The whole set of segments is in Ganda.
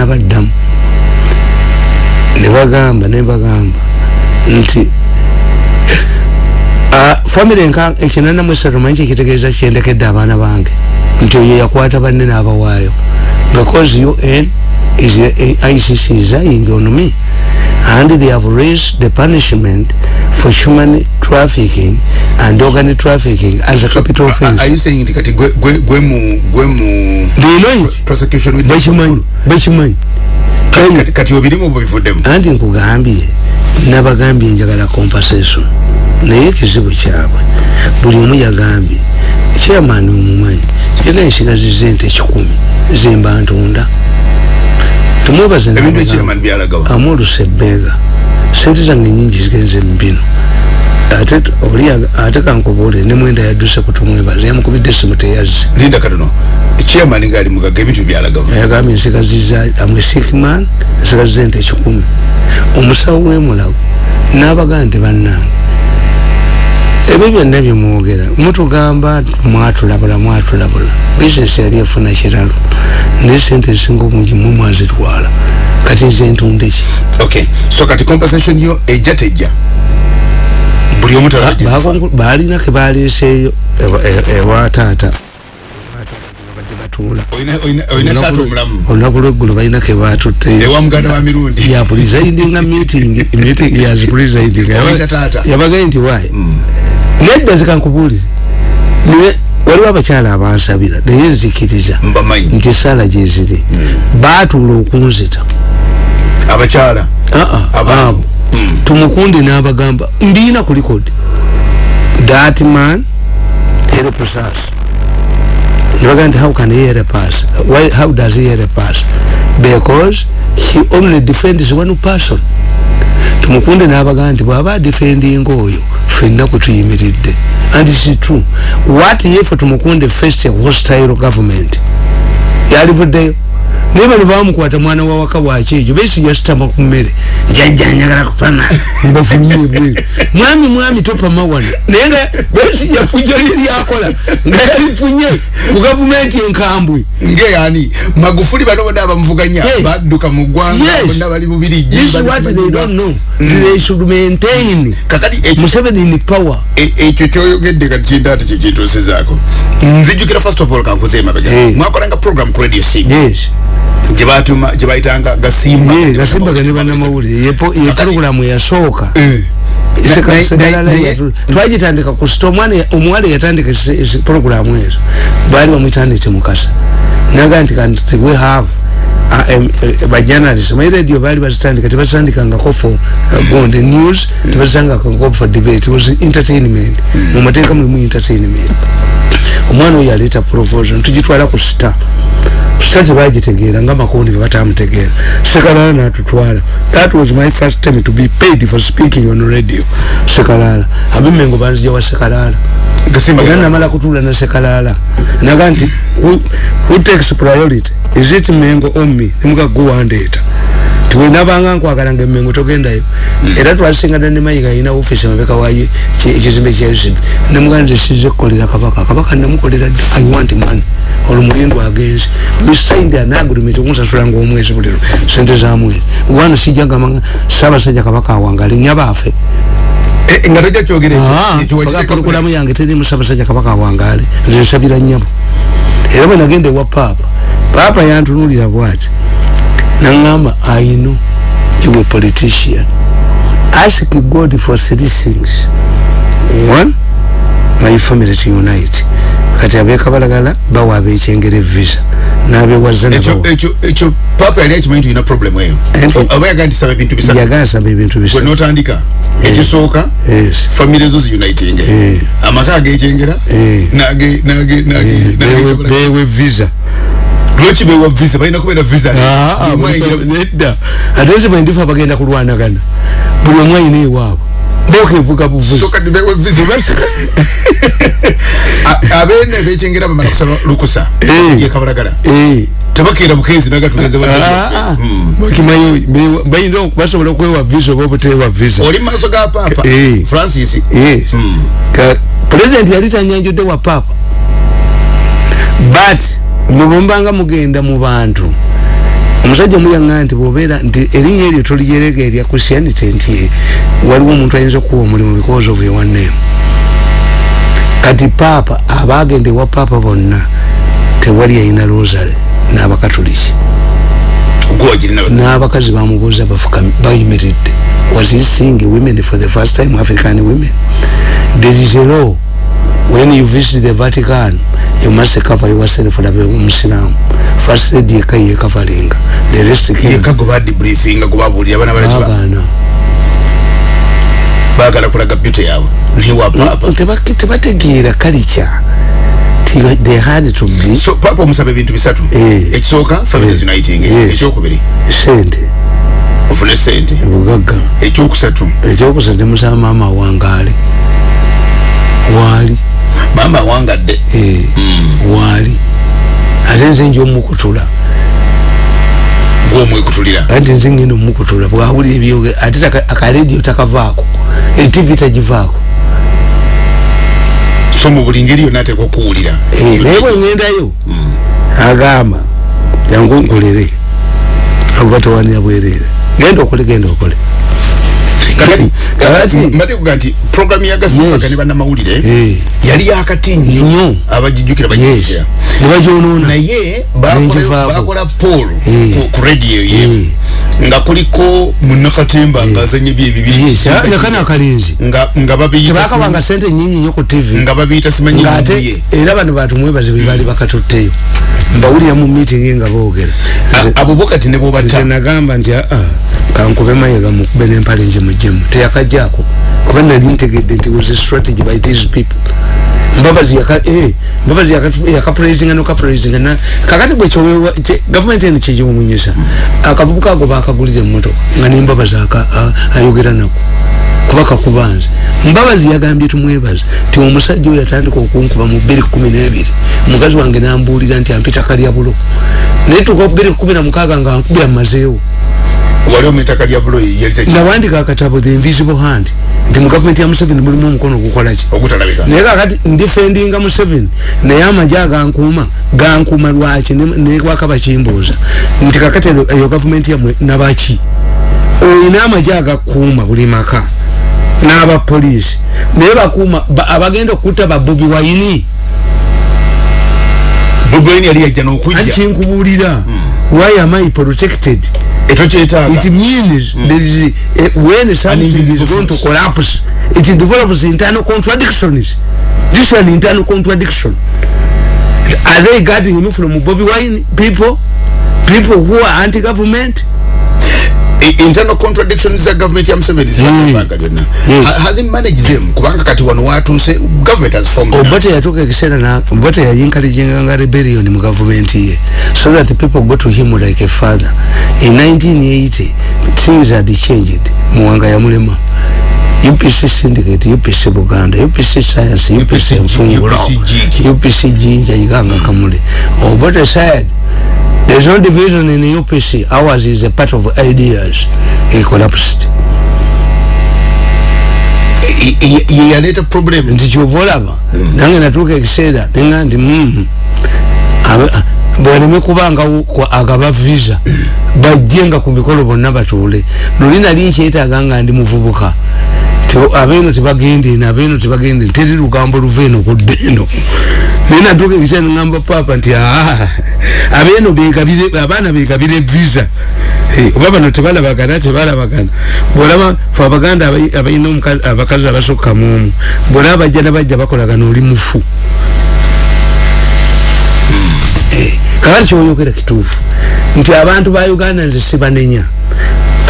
nabaddamu nebagamba nebagamba nti famiry nka ekinana mwesatu manyi kyekitegeeza kyendekedde abaana bange. Nti oyo yakwata banne n'abawaayo. Because un is icc is eyeing on me and they have raised the punishment for human trafficking and organ trafficking as a so, capital offense. are you saying kati gwe gwe gwe mu gwe mu do you know it. prosecution with bachimanyi bachimanyi kati kati obirimu obivuddemu anti nkugambye nabagambye njagala compensation. Naye ekizibu kyabwe buli omu yagambye chairman omumanyi yagambye nsigaziza ente kikumi zemba ntunda tumwebaze amu olusebeega sente zange nyingi zigenze mubino ate oli ate kankubuule ne mwenda yadduse kutumwebaza yamukubidde simu teyazze. Linda katono chairman ngali mugaga ebintu byalagamu yagambye nsigaziza amwe sickman nsigaziza ente kikumi. Omusawo wemulago n'abagaa nti bannange ebyo byonna byemwogera mutugamba mwatulabula mwatulabula. Bisinesi yali efuna kiralo. Naye sente ezisinga obungi mwe mwazitwala. Kati nze ntunda ki? Okay so kati compensation yo ejja tejja? Buli omu balina ke baleeseeyo ewa taata. Olunaku lweggulu balina ke batutteyapulizaidinga meeting meeting yazipulizaidinga yabagaye nti wayi nedda zikankubuulire niwe waliwo abakyala abansabira naye nzikiriza nti sala gyeziri batuula okunzita. Abakyala? Abo. Tumukundi n'abagamba mbiina ku likodi that man helps us nebaga nti how can he help us Why, how does he help us because he only defends one person tumukunde n'abaga nti bw'aba defendinga oyo fenna kwe tuyimiridde. And its true. What if tumukunde first hostile government? Yalivuddeyo naye bano bamukwata mwana wa waka bwakyejo besi yasitama ku mmere. Njajja njagala kupama mbafumye bweru mwami mwami topama wano naye nga besi yafujja liryakola nga yalifunye ku gavumenti enkambwe. Ngeyani magufuli bano bonna abamuvuganya badduka mu ggwanga bonna bali bubiri maintain museveni in power? Ekyo kyoyogedde kati kintu ate kyekintuusizaako nzijukira first of all kankuze emabega. Mwakolanga program ku radio c yes gyebatuma gyebayitanga gasimba ye gasimba gane banamawulire ye programu yasooka. Twagitandika ku sita omuwala yatandika programu ezo. Baali bamwitandite mukasa naga nti kanti we have bajournalist my radio baali bazitandika tebazitandikangako for gonde news tebazitandikangako for debate was entertainment. Mumateeka mulimu entertainment. Omwana oyo aleeta proposal tugitwala ku sita. Sita tebagitegeera nga makondi bebatamutegeera sekalala natutwala. That was my first time to be paid for speaking on radio. Sekalala. Abimengo banzija wa sekalala era namala kutula na sekalala. Naga nti who takes priority is it mengo omi nemukaguwandeeta tiwenabanga nkwagala nga emengo togendayo. Era twasingana ne mayiga alina ofisi mabeka wayo ekizimbe kya ucb nemugana nze size kukolera kabaka. Kabaka namukolera i want money. Olwo mulindo agenzi we signed an agreement okunsasula nga omwezi buliro sente za mwezi. Wana sijja gamba saabasajja kabaka awangale nyabaafe nga tojja kyogere kurukulamu yange teri musabasajja kabaka awangale nze nsabira nyabo era bwe nagenda ewa paapa paapa yantunulira bwati nangamba i know you a politician. Ask god for three things. One my family to unite kati abekabalagala bawa abekyengere visa nabewazanaekyo papa yali akimanyi tulina problemu eyo oba yagandisaba ebintu bisatu. yagasaba ebintu bisatu. Notandika ekisooka famire zo ziuniting amaka agekyengera bewe visa. Lwaki bewa visa? Balina kubeera visa. Nedda. Ate nzibwe ndifa bagenda kulwanagana? Buli omw ayina ewaabwe bokevuga buvuzi. Abene bekyengera bamala kusaba lukusa. Yekabalagala tebakeera bukenzi nagatugeze bakimanyi bayina basobola okwewa visa oba obutewa visa. Oli maaso ga papa. Francis. President yali tanyanjudde wa papa. But mwemumbanga mugenda mu bantu omusajja omuyanga nti bwobeera nti erinnya eryo tolijerega erya christianity nti waliwo omuntu ayinza okuwa omulimu because of your name kati paapa abagenda ewa paapa bonna tewali yayina rosary n'abakatoliki. N'abakazi bamubuuza bayimiridde. Was he seeing women for the first time african women? There is a law when you visit the vatican you must cover yourself labe omusiramu first lady yeka yekavalinga the rest bagana. Bagala kulaga beauty yawe niwa papa? Tebategeera culture. They had to be so papa omusaba ebintu bisatu? Eh. ekisooka families eh. uniting. Ekyokubiri? Sente. Ofune sente. Bugagga ekyokusatu? Ekyokusatu nemusaba maama wangaale waali maama wangadde. Eh, mm. waali ate nze nja omukutula gwomwekutulira ati nze ngenda omukutula bwawulira ebyoge ate akaradio takavaako. Etv tagivaako. So mu buli ngeri yonna ateekwa okuwulira eh, naye bwengendayo mm. agamba jangu nkolere. Abuba tewanira bwerere. Genda okole genda okole mbatekuga nti program yagasimaka ne bannamawulire eh. yali yakati nnyo. abagijjukira bagijjukira nebagyonona naye bakola poll ku radio ye. Nga kuliko munakatemba nga azanye byebibinekana akalinzi nga babiyitebakabanga sente nyinyi nyo ku tv nga babiyita simanyi ate era bano bantu mwebazi bebali bakatutteyo. Mbawulira mu meeting nga boogera. Abubakati ne bobata nagamba nti aa kankube mayega mukube nempale nje mujemu teyakajjaako kuba nali ntegedde nti was a strategy by these people. Mbabazi yaka eh mbabazi yaka yaka praising no ka praising na kakati bwe chowe government ene chije mumunyisa akavubuka go bakagulire mmoto ngani mbabazi aka ayogera nako. Kubaka kubanza mbabazi yagambye tumwebaza ti omusajja oyo atandika okunkuba mu 2012 mukazi wange nambulira nti ampita kalya bulo. Naye tuko 2016 nga nkubya mazeewo wali omwitaka lya bulo nawandika akatabo the invisible hand. Nti mu gavumenti ya museveni mulimu omukono ogukolaki naye kakati ndifendinga museveni naye amaje agankuuma gankuuma lwaki? Nekwaka bakimbuuza nti kakati eyo gavumenti yamwe nabaki olina amaje agakuuma buli maka. N'abapoliisi naye bakuuma abagenda okutta babobi wayini bobi wayini yali yajja n'okujja. Ati kinkubuulira hmm. why am i protected it means mm. there is a, when something is going to collapse it develops internal contradictions this is an internal contradiction. Are they guarding me from Bobby Wine people? People who are anti-government internal contradictions za government ya Museveni yes. has he managed them. Kubanga kati wano watu se government has formed Obote ya tuke kisena na Obote ya yinkali jenganga rebellion mu government ye. So that people go to him like a father. In 1980 things had changed. Muwanga ya mulema. UPC syndicate UPC Buganda UPC science UPC mfungulo UPC jinja yiganga kamule Obote said There's no division in the UPC. Ours is a part of ideas. He collapsed. yaleta problem nti kyovolaba mm. nange natuuka ekiseera nenga nti mm, bwaleme kubanga agaba visa mm. bajje nga ku mikolo bonna batuule luli nali nkyetaaga nga ndi muvubuka abeeno tebagende eno abeeno tebagende teri lugambo luva eno kudda eno naye natuuka ekiseera nengamba papa nti aa abeeno begabire abaana begabire visa. Oba bano tebalabagana tebalabagana bwolaba fe abaganda abalina abakazi abasukka muomu bwolaba bajja nabajja bakolagana oli mufu. Eh, kakati kyoyogera kituufu. Nti abantu ba uganda nze sibanenya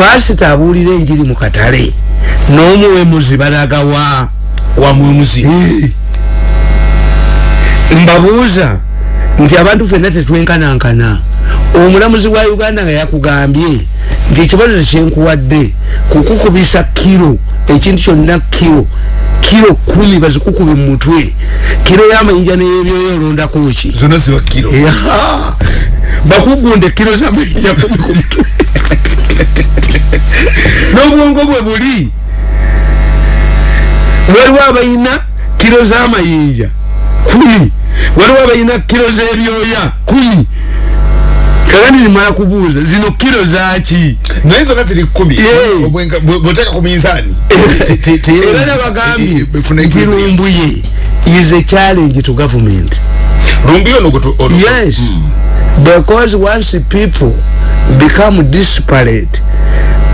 pasita abuulira enjiri mu katale n'omuwemuzi balagawa wamwemuzi eh. mbabuuza nti abantu fenna tetwenkanankana. Omulamuzi wa uganda nga yakugambye nti ekibonezo kyenkuwadde kukukubisa kiro ekintu kyonna kiro kiro kumi bazikukube mumutwe kiro yamayinja neyebyoyo olondako ki? Zona ziba kiro bakugunde kiro zamayinja kumi ku mutwe n'obwongo bwe buli. Waliwo abayina kilo z'amayinja kumi. Waliwo abalina kilo z'ebyoya kumi. Kakati nimala kubuuza zino kilo zaki naye zonna ziri kumi. Bw'oteeka ku minzaani era nabagambye nti lumbuye is a challenge to government. Lumbuye ono yes because once people become disparate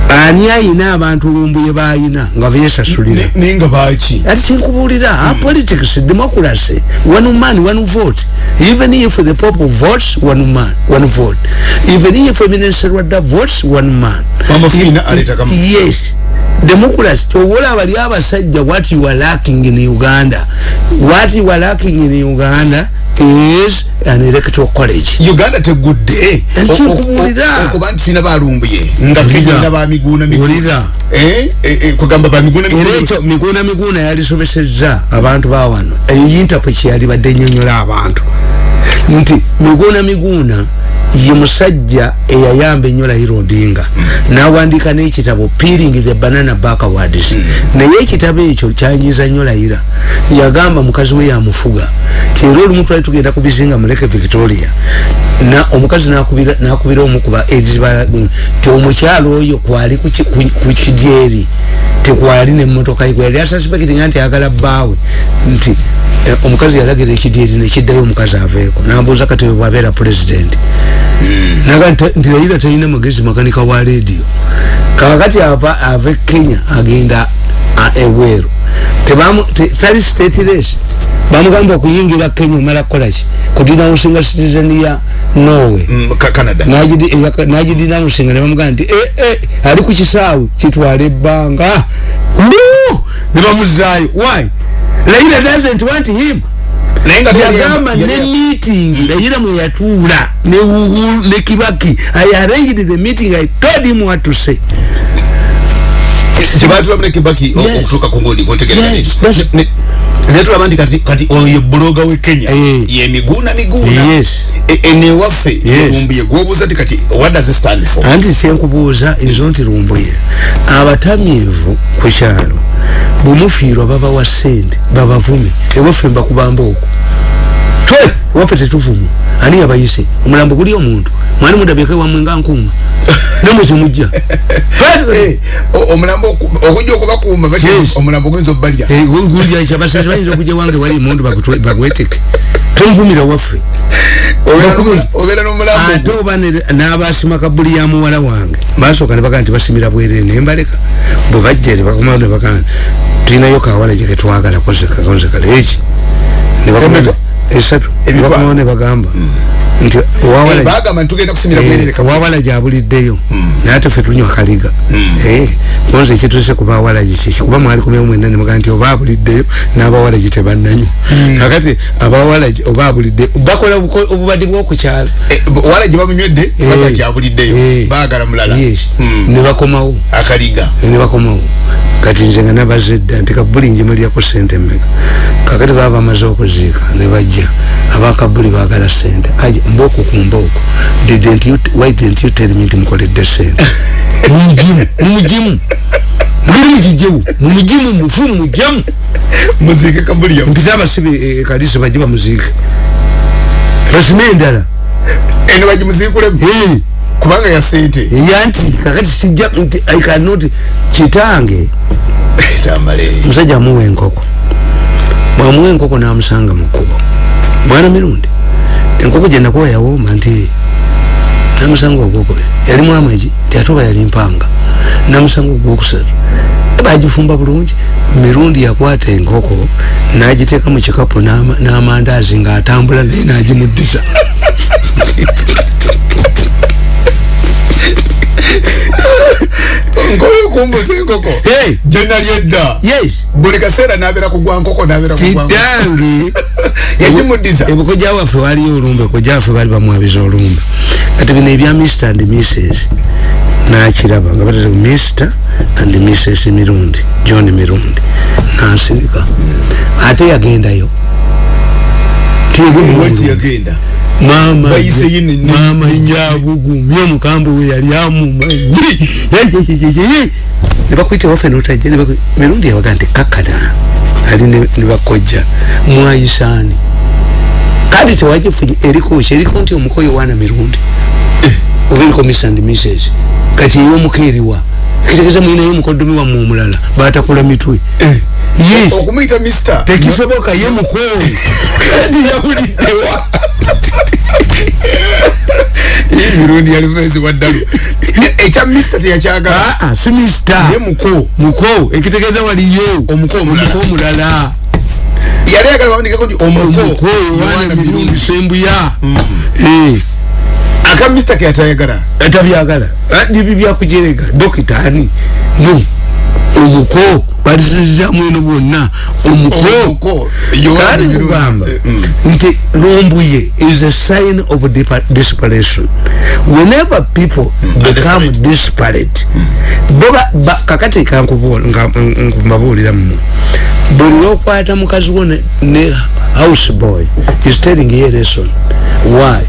ani ayina abantu lumbuye bayina nga besasulira Ne- naye nga baki ati kyenkubuulira a politics democracy one man one vote. Even if the pope votes one man one vote. Even if minister wadda votes one man. Yes. Democracy kyowolaba li abasajja what you are lacking in uganda? What you are lacking in uganda is an electoral college uganda tegudde Ekikubuulira. okuba nti tulina balumbuye nga Wulira. kegenda bamiguuna Wulira. kugamba bamiguuna era ekyo miguuna miguuna yalisobesezza abantu bawano eyintapo kyeyalibadde nyonyola abantu nti miguuna miguuna ye musajja eyayamba enyo Raila Odinga nawandika n'ekitabo peeling the banana backwards. Naye ekitabo ekyo kyanyiza nnyo Raila yagamba mukazi we yamufuga era olumu twali tugenda ku bizinga muleke victoria. Na omukazi nakubira omukuba eziba ti omukyalo oyo kwali ku ki- ku- ku kidyeri tekwali nemmotoka ye gweyali asasipekitinga nti ayagala bbaawe. Nti eh, omukazi yalagira ekidyeri nekiddayo omukazi aveeko. Nambuuza kati bwabeera pulezidenti naga nti- Raila talina magezi makanika wa rediyo kakati ava ava kenya agenda te- tali state race bamugamba okuyingira kenya omala kukolaki kudinawusinga citizen ya norway. Canada. Nagidinawusinga nebamugamba nti eh, eh, ali ku kisaawe. Kitwala ebbanga. Nebamuzaayo why? Raila doesn't want him yagamba ne meeting Raila mwe yatuula ne Uhuru ne Kibaki I arranged the meeting I told him what to say. Kyebatulamu ne kibaki? O- Yes. okutuuka ku ngundi nti- kati kati oyo buloga we kenya. Eh. ye Yes. E- enewaffe lumbuye ti kati what does it stand for? Anti kyenkubuuza ezo nti lumbuye. Abatamyevu ku kyalo bwemufiirwa babawa ssente babavume ewaffe mbakubamba okwo twe ewaffe tetuvuma ani yabayise omulambo guli omuntu. Mwali mudabyeko ewamwe nga nkuuma? Nemwe kyemujja Eh, omulambo oku- okujja okubakuuma omulambo guyinza obalya gulyakyabasezi bayinza okujja wange wali emundu bagweteke. Tonvumira waffe. Ate oba ne- n'abasima kabuli ya muwala wange. Basooka ne bagaa nti basimira bwerere naye mbaleka. Bwe bajja tebakomawo ne bagaa tulinayo kawala gye ketwagala kozekaleeki Emeka? Esatu Ebifaananyi. bakomawo ne bagamba nti bwerere Eh, wawala gyabuliddeyo. Naye ate ffe tunywa kaliga Eh, konza ekituse ku bawala gikiki kuba mwali kumeo mwena nemugaa nti oba abuliddeyo n'abawala gi tebannanywa. Kakati abawala oba abuliddeyo bakola obubadi bwokukyala wala gye bamunywedde baga gyabuliddeyo baagala mulala. yes. Mm. ne bakomawo. Akaliga. Eh, ne bakomawo. Kati nze nga nabazedda nti kabuli njimulyako sente mmeka. Kakati baba bamaze okuziika ne bajja. Abakabuli baagala sente aje mbooko ku mbooko didn't you why didn't you tell me nti mukoledde sente mumujimu mumujimu muli mukijewu mumujimu mufu mujemu muziike kabulya mpisa abasibe kalisi bajje bamuziike basime endala. Eno bagimuziikulemu Eh, kubanga ya sente yanti kakati sijja nti i cannot kitange tamale. Musajja amuwa enkoko mwamuwa enkoko namusanga mu kkubo mwana mirundi enkoko gye nakuwa yawooma nti namusanga ogwokubi yalimu amagi ti ate oba yali mpanga. Namusanga ogwokusatu. Bagifumba bulungi mirundi yakwata enkoko nagiteeka mu kikapu n'ama- n'amandaazi ng'atambula naye nagimuddiza nkoyo kumbuza enkoko gyenali edda. Buli kaseera nabeera kugwa nkoko nabeera kitange. Yagimuddiza ebuko gyawaffe waliyo olumbe ko gyaffe bali bamwabiza olumbe. Kati bino ebya mr and mrs nakiraba nga batata mr and mrs mirundi john mirundi. Nansirika ate yagendayo. Wati mama Bayise yini ni- mama nyabugumye omukambe we yali amumanyi. Nebakwita waffe notajja nebaku- mirundi yabaga nti kakana ali ne ne bakojja mwayisani kati tewagifunye eriko ki? Eriko nti omuko yowaana mirundi oba eriko miss and mrs kati eriwa kitegeeza mwinayo omukoddomi wamme omulala batakola mitwe. Yes. Okumuyita mister. Tekisoboka ye mukowe kati yawuliddewa mirundi yalivezi waddalu ekya mister teyakyagala. Aa si mista ye muko muko ekitegeeza waliyo. Omuko omulala. omuko omulala yali ayagala bawandikeko nti omuko wana mirundi sembuya. Eh. Aka mister keyatayagala atabyagala nibi byakujerega dokita ani? No omuko balizirizamu eno bwonna omuko Omuko, Yohana kale mirundi. kugamba Mm. nti lumbuye is a sign of desperation whenever people become desperate boba ba- kakati kankubabuulira mmwe. Buli lwokwata mukazi wo ne- ne house boy is telling ye lesson. Why?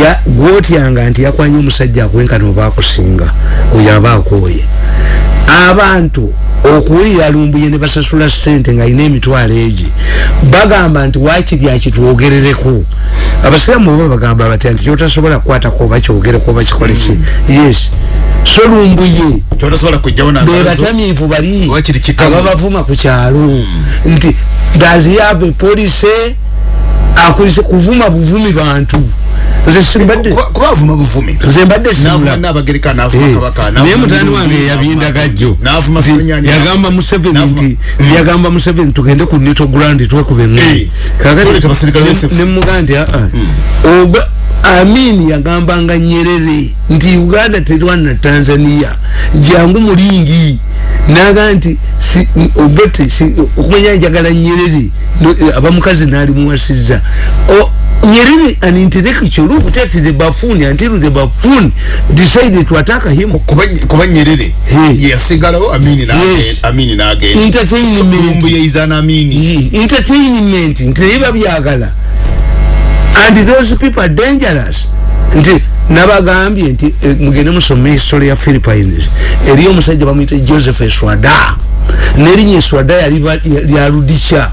Ya gwotyanga nti yakwanya omusajja akwenkana oba akusinga oyo aba akooye. Abantu okuwulira lumbuye ne basasula sente ng'alina emitwalo egi bagamba nti wakiri akitwogerereko abasiraamu oba bagamba batya nti kyotasobola kukwatako oba kyogereko oba kikole ki? Yes. So lumbuye be batamiivu bali ababavuma ku kyalo. Nti does he have a police? Akulise kuvuma buvumi bantu nze simbadde kubavuma buvumi nze mbadde simula nabagereka navuma kabaka naye mutani wange yabinda gajjo navuma Nti Ssenyanja. yagamba museveni nti nti yagamba museveni tugende ku nito grandi twekube Eh. ngeri Tulete abasirikale b'SFC. nemuga nti aa oba amin yagambanga nyerere nti uganda terwana tanzania jangu mulingi naga nti si- obote si- okumanya njagala nyerere abamukazi nalimuwasiza O- nyerere an intellectual who protected the buffoon until the buffoon decided to attack him Kuba- kuba nyerere. Hey. yasigalawo amini nage- Yes. amini nagenda entertainment. Lumbu yeizana amini. Ye- entertainment. Nti naye babyagala and those people are dangerous. Nti nabagambye nti eh, mugende musome history ya philippines. Eri omusajja bamuyita joseph eswada. Nerinnya eswada yali ba- ya- lyaludikya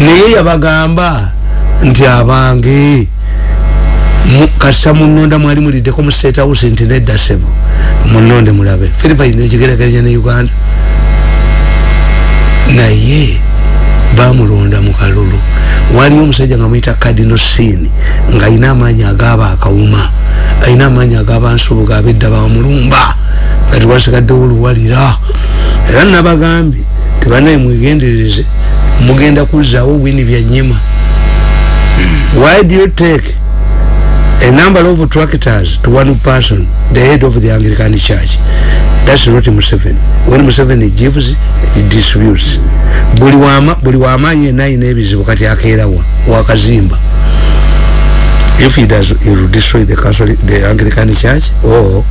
naye yabagamba nti abange. Kasita munonda mwali muliddeko mu state house nti nedda sebo munonde mulabe. Philippines ekigerekeranya ne uganda. Naye bamulonda mu kalulu. Waliyo omusajja nga muyita kadino sini ng'alina amaanyi agaba akawuma. Alina amaanyi agaba nsubuga abedda bamulumba kati wasigaddewo oluwalira era nabagambye tibanaye mwegendereze mugenda kuzzaawo wini byanyima why do you take a number of tractors to one person the head of the anglican church? That's not museveni. When museveni gives he distributes. Buli wama buli wamaanyi yenna ayina ebizibu kati akeerawa wakazimba if he does he will destroy the Catholic, the anglican church or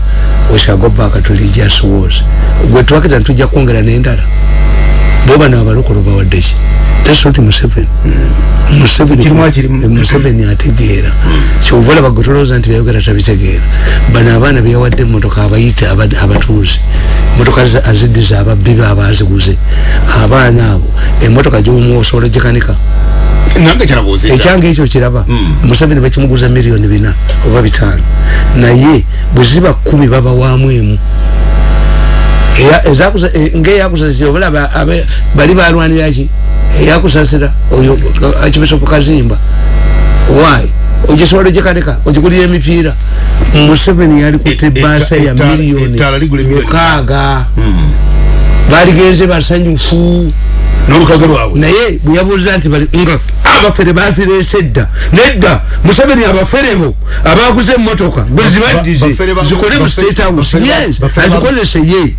we shall go back to religious wars. Gwe tractor ntujja kwongera n'endala. Boba n'abalokolo bawaddeki that's not museveni. Museveni Kirimu akirimu. Eh, museveni. Ategeera. Kyova olaba gwe tolowooza nti byayogera tabitegeera bano abaana beyawadde emotoka abayita aba- abatuuze. Motoka za- aziddiza ababbi be abaziguze abaana abo emotoka gyomuwa osobola gikanika. Ekyange ekyo kiraba. Museveni bakimuguza miliyoni bina oba bitaano. Naye bwe ziba kumi babawaamu emu. E- ng'eyakusasira obalaba abe- bali balwaniraki eyakusasira oyo akibisopu kazimba why? Ogisobola gikanika ogigulira emipiira museveni yalikuta E- ebaasa ya ligula miliyoni mukaaga baligenze basanyufu n'olukago lwabwe. Naye bwe yabuuza nti nga abafere bazirese edda nedda museveni abaferebo abaguze emotoka bwe zibaddize zikole mu state house. yes azikozese ye.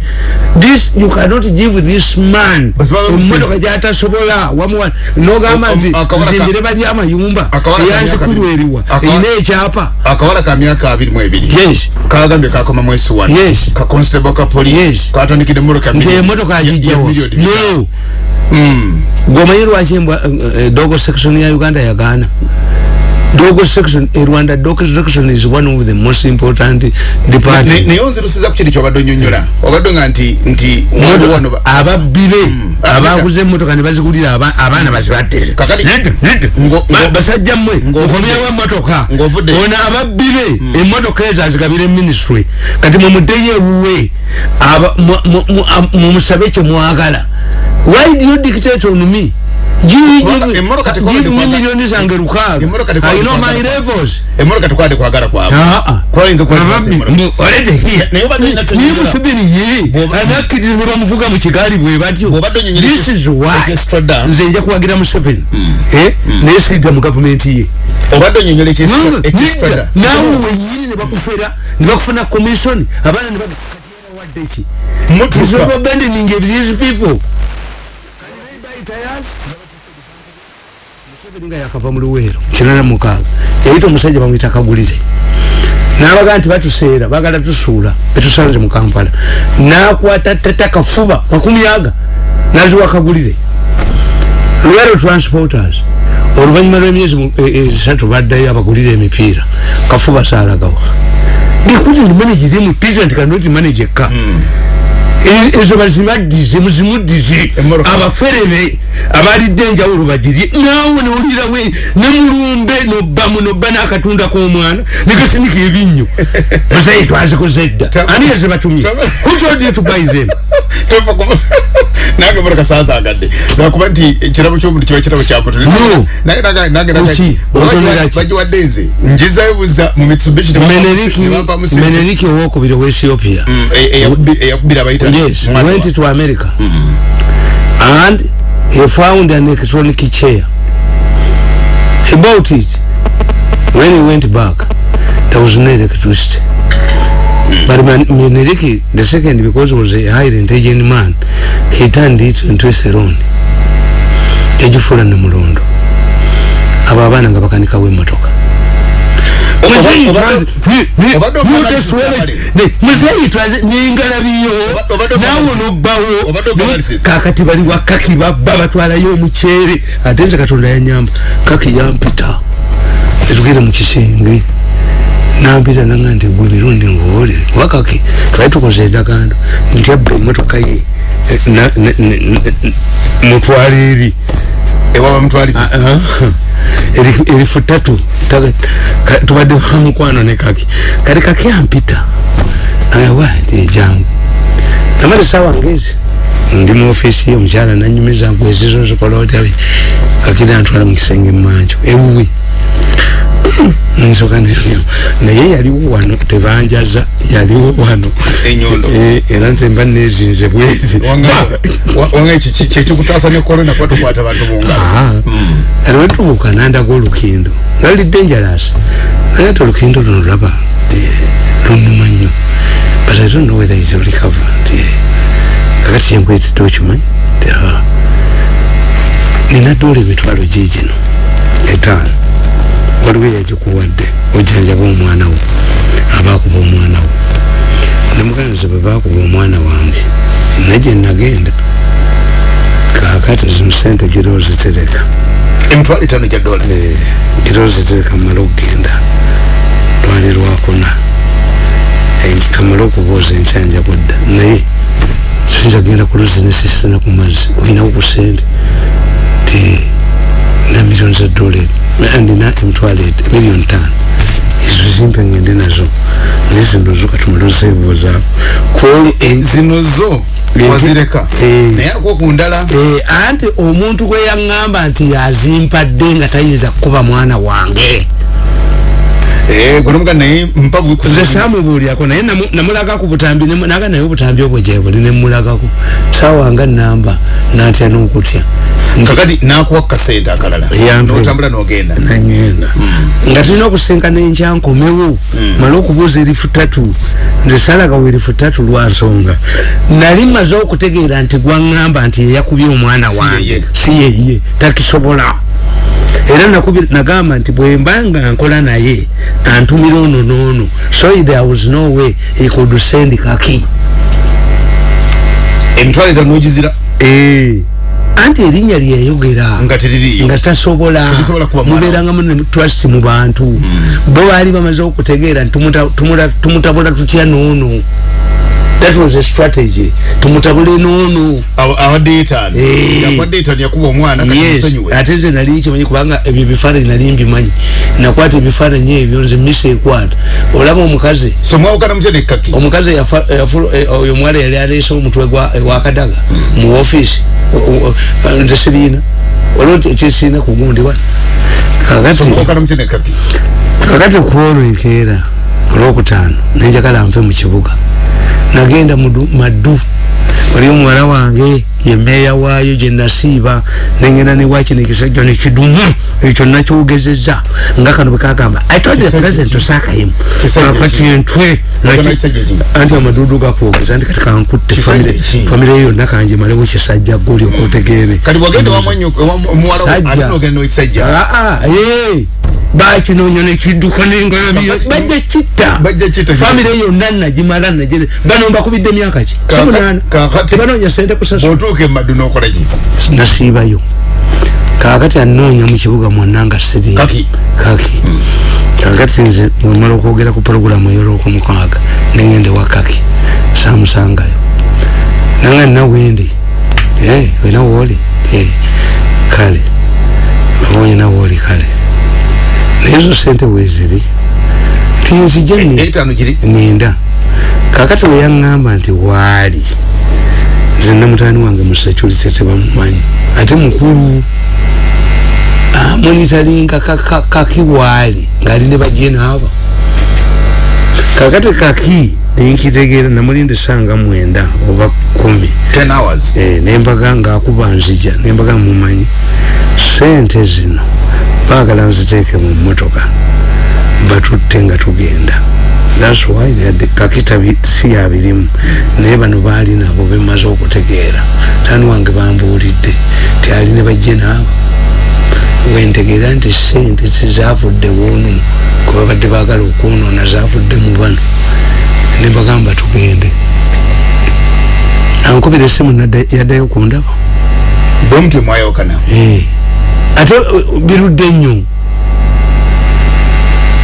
This you cannot give this man emotoka gyatasobola wamuwa nogamba nti zimbire bali amayumba eyanzikulweriwa erina ekyapa. akawala ka myaka abiri mu ebiri. Yes. Kagambye kakoma mwesi wano Yes. ka constable ka police Yes. katandikidde emotoka nti ya agijjawa no gwomanyi lwaki embwa eh, eh, dogo section ya uganda yagaana? Dogo section e rwanda dogo section is one of the most important department naye onzirusiza ku kiri kyobadde onyonyola obadde nga nti nti ababbire. Mm. abaguze emmotoka ne bazigulira abaana bazibaddire basajja mmwe mukomyewo emmotoka ono ababbire. Mm. emmotoka ezo azigabire ministry. Kati mumuddeyo ewuwe. Mumusabe kyemwagala why do you dictate on me? Milioni zange lukaga I know my levels. Emoro katukwade kwa gara kwa hapo Kwa inzo kwa mbu Olete hiya Niyo subiri ye. Anakiti nura mfuga mchikari bwe batyo? This is why Nze nja kuwagira museveni mm. Eh? Mm. Nesida mu government ye. Obado nyonyole chesi Nida Nawe wenyini nebakufera Nebakufuna commission Abana nebakufera wadechi Mutu Is abandoning these people. Can I buy tires? nga yakava mu luweero kinana mukaaga yayita omusajja bamwita kagulire. Nabaga nti batuseera bagala tusuula betusanze mu kampala. Nakwata tata kafuba makumi aga naziwa kagulire. Luweero transporters. Oluvanyuma lwemyezi esatu baddayo abagulire emipiira. Kafuba saalagawa. Bikuti ndi manage them president cannot manage eka mm. Ezo bazibaddize muzimuddize abaferebe abalidde enjawulo bagirye naawe nowulirawe nemulumbe nobamu noba nakatunda komwana nekasinika ebinnyo musayi twazikoze edda ani yazibatumye kukyodye tubaizem nange mbona kasaza agadde nakuba nti ekirabo kyomuntu kiba kirabo kyamutu bagiwadde nze njizayo buza mu mitsubishi meneriki owokubiri owa ethiopia eyakubira abayita yes went to america mm -hmm. and he found an electronic chair. He bought it. When he went back there was no electricity. But Meneriki the second because he was a highly intelligent man he turned it into a throne ejifula nemulondo abo abaana nga bakanikawo emotoka nengalabiyo nawe nobawo kakati bali wakaki babba batwalayo omukyere ate nze katonda yanyamba kaki yampita etugere mukisenge nambira nanga nti gwe mirundi nguwolere wakaki twali tukoze endagano nti abba emotoka ye mutwala eri ewaba mutwali erifu tatu tubadde mukwano ne kaki. Kati kaki ampita? Awa ejangu namale sawa ngezi ndi mu ofisi omukyala nanyumiza gwezizo zikola otyabi kaki nantwala mu kisenge mumanjo ewuwe nsoka naye yaliwo wano tebanjaza yaliwo wano. Era nze mba nezinze bwezi. Mungalo alwetubuuka nandaga olukendo nga luli dangerous. Naye ate olukendo luno laba lunuma nnyo. But i don't know whether is recover kakati kyenkwezidde okimanyi nina doola emitwalo gigino etaano waliwo yagikuwadde ojanjaba omwana wo abakuba omwana wo. Nemuganza bebakuba omwana wange naye nagenda. Kakati zino sente gira ozitereka emitwalo etaano gya dola. Gira ozitereka mumala okugenda. Lwali lwakuna. Kamala okubuuza enkyanja budda naye sinza genda ku luzinesi sina ku mazzi. Olinawo ku sente ti na milioni za dola ndina emitwalo miliyoni tano. Ezo zimpe ngende nazo. Naye zino zo katumalozeebuuzaako zino zo? wazireka naye akokundala anti omuntu gwe yaŋŋamba nti yazimpadde nga tayinza kukuba mwana wange. gwenomga naye nze samubuulyako naye namulaga ku butambi naga naye obutambi obwo gyebuli nemulagako. Sawanga namba natya n'okutya. Kakati nakuwa kasente akalala. Notambula nogenda. Nanyenda hmm. nga tulina okusinkana enkyankomewo hmm. mala okubuuza erifu tatu nze salagawo erifu tatu lwansonga nali maze okutegeera nti gwaŋŋamba nti yeyakubye omwana wange. Si yeye takisobola era nagamba nti bwembanga nkola naye antumira ono noono so there was no way he could send kaki. Emitwalo etano nogizira? Ee anti erinnya lyeyayogera nga tasobola mubeeranga mu trust mu bantu. Bo baali bamaze okutegeera nti tumutabula tutya noono that was a strategy. Tumutabule noono awadde etaano Eh. yakuwadde etaano yakuba omwana kati yes. musonyiwe ate nze nali kimanyi kubanga ebyo ebifaananyi nali mbimanyi. Nakwata ebifaananyi ebyo nze misa ekwata. Olaba omukazi. So mwawukana mutya nekkaki omukazi yafa- yafu- eh, oyo omuwala yali aleese omutwe gwa- eh, wakadaga mu ofiisi nze sibiina waliwo kyesiina kugundi wano. Kakati mwawukana mutya nekkaki kakati kwolwo enkeera olwokutaano nenjagala nve mu kibuga nagenda maddu wali omuwala wange ye meeya waayo gye nasiiba nengenda newakino ekisajja nekidumu ekyo nakyogezeza nga kano bwekagamba i told the president osakayimu kisajja ki? anti amadudu gakwogeza nti kati kankutte famire yonna kanje malewo kisajja goli okotegeere kati Sajja. Bakinonya nekidduka nengalabye Ba- bajja kitta. Famire yonna nagimala nagire. Bano mbakubidde myaka ki? Simunaana kakati- tebanonya sente kusasula bwotuuka emaddu nokolaki nasiibayo. Kakati anoonya mu kibuga mwonna nga siri. Kaki. kaki. Kakati nze mwemala okwogera ku puroguramu eyolwokumukaaga nengende wa kaki samusangayo nanga nina wendi wena wooli Eh, kale. Babonye nawooli kale naye ezo sente weziri tinzija ni- etaano giri. nenda kakati weyaŋŋamba nti waali. Nze namutani wange museculise tebamumanyi ate mukulu amonitalinga kaki waali ngaali ne bajena aba kakati kaki nenkitegeera namulinde sanga mwenda oba kumi. 10 hours. Eh, nembaga ngaakuba nzija nembaga mumanyi sente zino baagala nziteeke mu mmotoka batutte nga tugenda. Thats why kakita si yabirimu naye bano baali nabo bemaze okutegeera. Tani wange bambuulidde tyali ne bajje naabo. Wentegeera nti sente tizavudde wono kuba badde baagala okwonoona zavudde mu bano. Nembagamba tugende. Ankubira nadda- yaddayo kundaba. Bwe mutyo mwayawukana Eh. Ate uh, birudde nnyo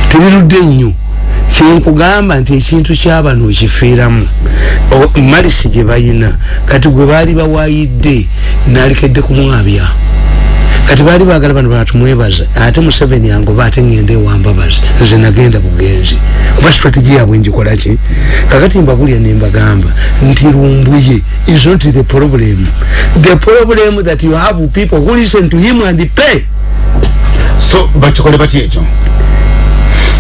tebirudde nnyo kyenkugamba nti ekintu kyabano okifiiramu malisi gye bayina. Kati gwe baali bawayidde nalekedde kumwabya kati baali bagala bano batumwebaza ate museveni yangoba ate ngende ewambabaza nze nagenda bugenzi kuba strategy yabwe njikolaki kakati mbabulya nembagamba nti lumbuye is not the problem. The problem that you have people who listen to him and pay. So bakikole batya ekyo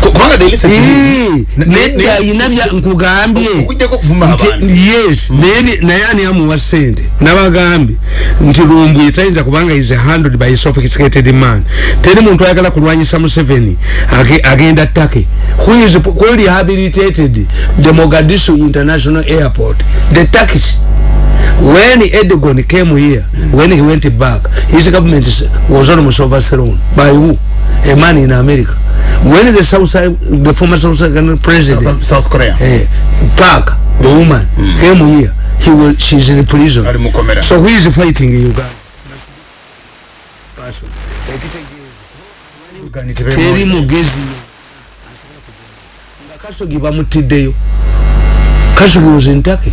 Ku- kubanga daily nedda ayina bya nkugambye. Okujjako okuvuma nti abantu. yes naye ni- naye ani amuwa sente. Nabagambye nti lumbuye tayinza kubanga is handled by a sophisticated man. Teri muntu ayagala kulwanyisa museveni age- agenda ttake. Who is who rehabilitated the mogadishu international airport. The turkish when Erdogan came here, when he went back, his government was almost overthrown. By who? A man in America. When the South, the former South African president, South- south korea. Eh, Park, the woman, came here, he was, she's in prison. So who is fighting in Uganda? Teri mugezi nga bamutiddeyo kasogi oze ntake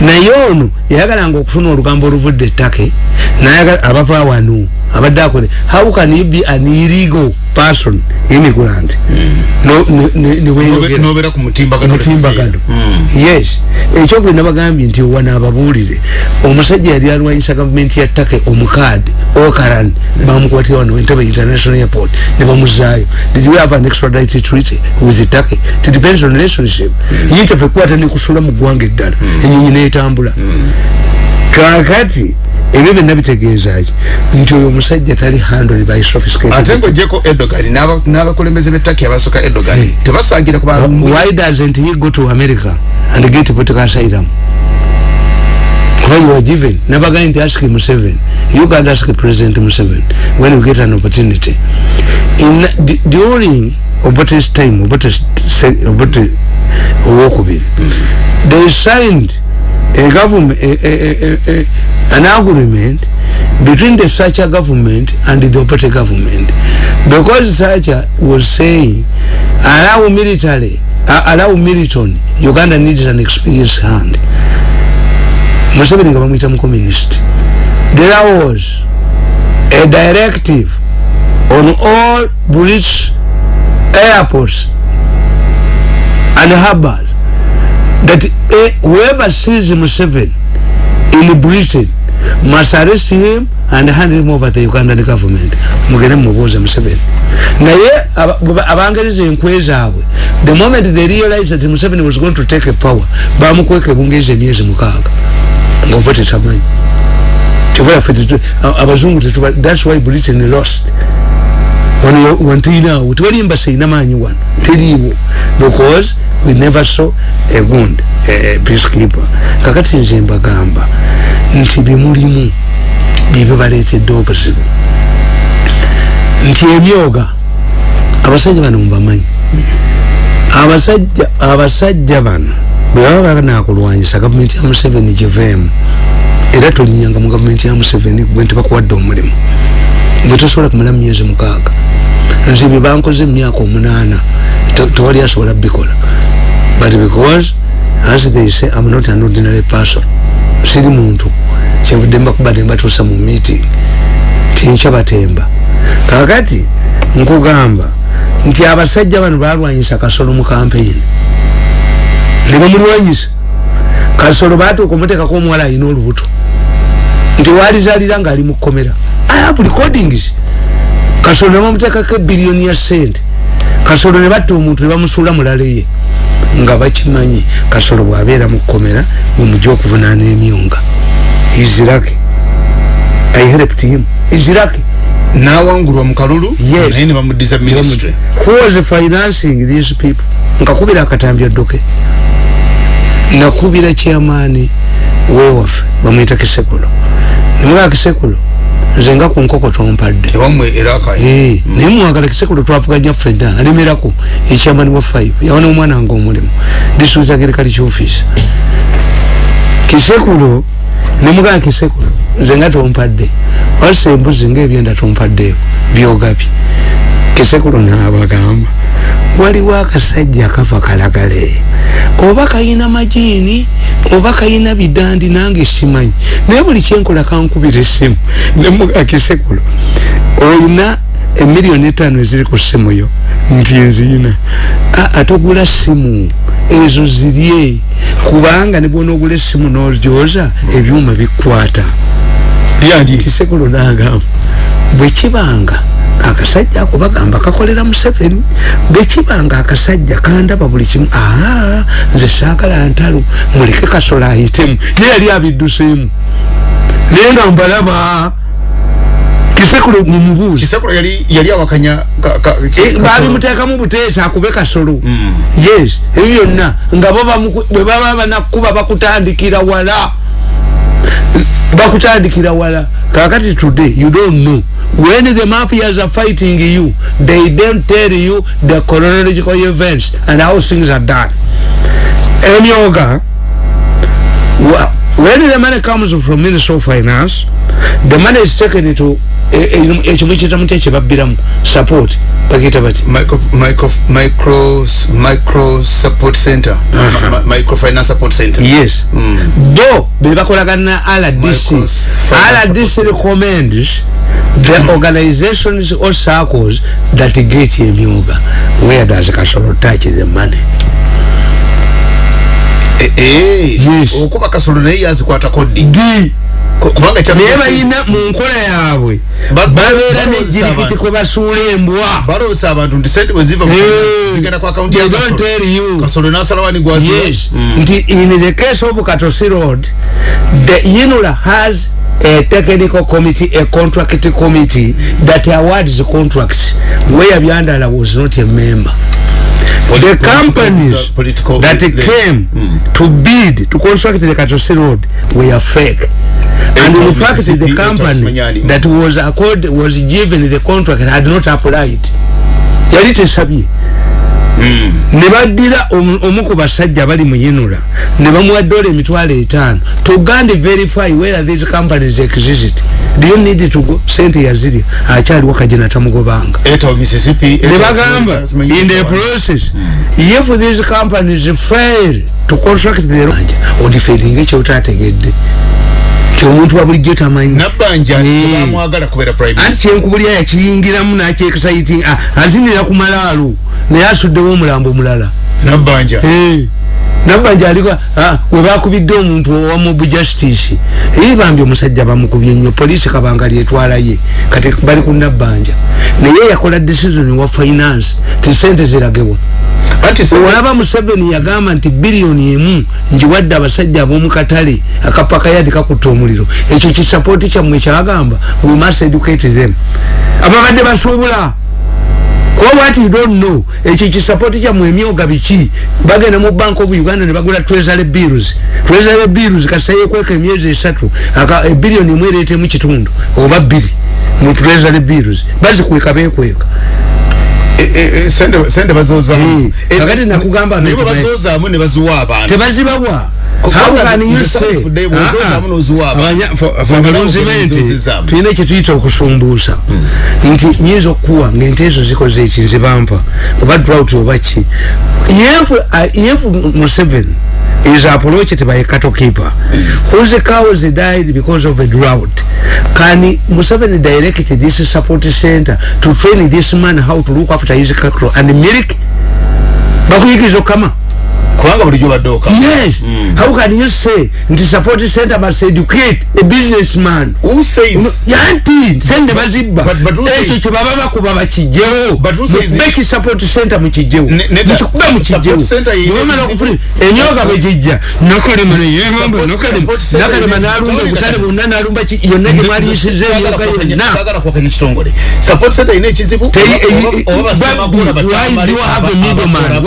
naye ono yayagalanga okufuna olugambo oluvudde ettake abava wano abadde akole how can you be an illegal person immigrant? No- ne- ne- niweyogera nobeera ku mutimbagano. Omutimbagano yes. Ekyogwe nabagambye nti wana ababuulire omusajja yali alwanyisa gavumenti ya ttake omukaadi okaran bamukwatira wano entebe international airport ne bamuzaayo did we have an extradite treaty with ttake? It depends on relationship. Yite pekwata nekusula mu ggwanga eddala. Enyonyi netambula. Kakati ebyo byonna bitegeezaki nti oyo omusajja tali handled by sophisticated ate ngaogyeko edogan n'aba- n'abakulembeze b'ettaki abasooka edogan Hey. tebasangira ku bantu why doesn't he go to america and get political asylum? Kuba you are given? Nabagaye nti ask museven you can ask president museven when you get an opportunity. In during obote's time obote's obote owokubiri they signed a government a, a, a, a, an agreement between the Sacha government and the Obote government. Because Sacha was saying allow military uh, allow Militon Uganda needs an experienced hand. Museveni nga bamwita mu communist. There was a directive on all British airports and harbors that uh, whoever sees Museveni in Britain must arrest him and hand him over the Ugandan government. Mugene mubuuze Museveni naye abangereza enkwe zaabwe. The moment they realized that Museveni was going to take a power bamukweka ebungereza emyezi mukaaga. Ngaoba tetamanyi abazungu that's why britain lost wantuyinawo tewali embasa ina maanyi wano teriiwo because we never saw a gund a peacekeeper. Kakati nze mbagamba nti bimulimu byebyo baleetedde obuzibu nti emyoga abasajja bano mubamanyi abasajja abasajja bano bwe baba banakulwanyisa gavumenti ya museveni giveemu era tolinyanga mu gavumenti ya museveni gwe ntibakuwadde omulimu. Gwe tosobola kumala myezi mukaaga nze bye bankoze emyaka omunaana tewali asobola bikola. But because as they say i'm not an ordinary person. Siri muntu. Kyenvudde mbakuba nembatuusa mu meeting. Tinkyabatemba kakati nkugamba nti abasajja bano balwanyisa kasolo mu campaign. Nebamulwanyisa kasolo batuuka omuteekako omuwala alina olubuto. Nti walizalira nga ali mukomera i have recordings kasolo nebamuteekako ebiliyoni ya sente. Kasolo nebatta omuntu nebamusuula mulaleye nga bakimanyi kasolo bwabeera mukomera bwemujja okuvunaana emyunga. Izirake i helped him. Izirake nawangulwa mukalulu yes. naye nebamudiza ministry. Who was financing these people? Nkakubira akatambya ddoke nakubira chairman wewaffe bamwita kisekulo nemugaa kisekulo nze nga ku nkoko tompadde naye muwagala kisekulo twavuganya ffenna alemerako echairman wa five. Yawana omwana wange omulimu. District agriculture office. Kisekulo nemugaa kisekulo nze nga tompadde wasa embuzi ngaebyenda tompaddeeko byogabye kisekulo naabagamba waliwo akasajja akava kalagale. Oba kayina majiini oba kayina bidandi nange simanyi naye buli kyenkola kankubira essimu. Nemugakisekulo olina emiliyoni etaano eziri ku ssimu yo. Nti nziina atogula simu ezo zirye. Kubanga nebwona ogula essimu n'olyoza ebyuma bikwata. Kisekulo nagamba bwekibanga akasajja ako bagamba kakolera museveni bwekibanga akasajja kandaba buli kimu aa nze saagala ntalo muleke kasola ayitemu ye yali abidduseemu naye nga mbalaba kisekulo mumubuuzi babimuteekamu buteesa akube kasolo. Yes ebyo byonna nga bwe baba banakuba bakutandikira wala. Bakutandikira wala. Kakati today you don't know. When the mafias are fighting you they don't tell you the chronological events and how things are done. Emyoga when the money comes from? Minister of finance. The money is taken into ekimu kitamu kyekibabbiramu support. Bagita bati yes. Bo bebakolagana rdc rdc recommends the organizations or circles that get emyoga where does kasolo touch the money okuba kasolo naye yazikwata kodi naye balina mu nkola yaabwe. Babeera nejirikiti kwe basuula embwa. Baloosa abantu nti sente bwe ziva zigenda ku akawunti yakasolo nasalawa nigwazi nti in the case of katosi road the unula has a technical committee a contract committee that awards the contracts where byandala was not a member. The companies political, that came mm. to bid to construct the Katosi road were fake. And in fact the company that was accord was given the contract had not applied. Yali tesabye ne baddira omu ku basajja bali mu yinula ne bamuwa dola emitwalo etaano. Tugande verify where these companies exist. Do you need to go? Sente yazirya. Akyaliwo kajina tamugobanga. Ne bagamba in the process if these companies fail to construct the road odifeedinga ekyotategedde omuntu wa bulijjo tamanyi. Anti kyenkubulya yakiyingiramu nakyexciting azinira ku malaalo naye asuddewo omulambo omulala nabbanja nabbanja aliko webakubidde omuntu owamobu justice. Eri bambi omusajja bamukubye nnyo poliisi kabanga lyetwalaye kati bali ku nabbanja naye yakola decision wa finance ti sente ziragewa olaba museveni yagamba nti biliyoni emu njiwadde abasajja ab'omukatale akapakayadi kakutta omuliro. Ekyo kisapooti kyammwe kyagamba we must educate them. Ababadde basuubula kuba what you don't know ekyo kisapooti kyammwe emyoga biki? Bagenda mu bank of uganda ne bagula treasury bills. Treasury bills kasayekweka emyezi esatu ebiliyoni emu ereetemu kitundu oba bbiri mu treasury bills. Bazikweka bekweka Eh, eh, sende sende bazoza eh kakati nakugamba nti bazoza mu ne bazuwa abantu. Tebazibawa how can you say tuyina ekituyita okusumbuusa hmm. nti nyinza okukuwa ngaente ezo zikoze eki nzibampa oba drought oba ki yefu museveni is approach it by a cattle keeper. Whose cows died because of a drought. Can Museveni direct this support center to train this man how to look after his cattle and milk. Bakuyikizo kama kubanga bulijjo badde oka. Yes. Mm. how can you say nti support center must educate a businessman? Who says? Yanti sende bazibba. ekyo kye baba bakuba bakijjewo mubeki support center mukijjewo mukikuba mukijjewo nibamala okufuna enyoga bwegijja nokalema neyemamba nokalema nakalema nalumba obutale bwonna nalumba yonna gyemwaliyisiza enyoga yonna. support center ine ekizibu? Why do you have a middleman?